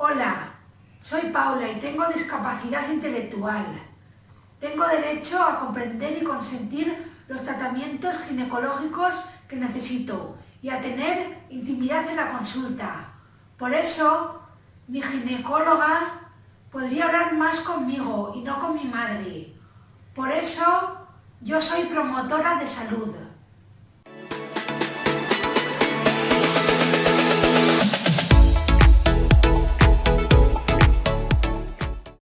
Hola, soy Paula y tengo discapacidad intelectual. Tengo derecho a comprender y consentir los tratamientos ginecológicos que necesito y a tener intimidad en la consulta. Por eso, mi ginecóloga podría hablar más conmigo y no con mi madre. Por eso, yo soy promotora de salud.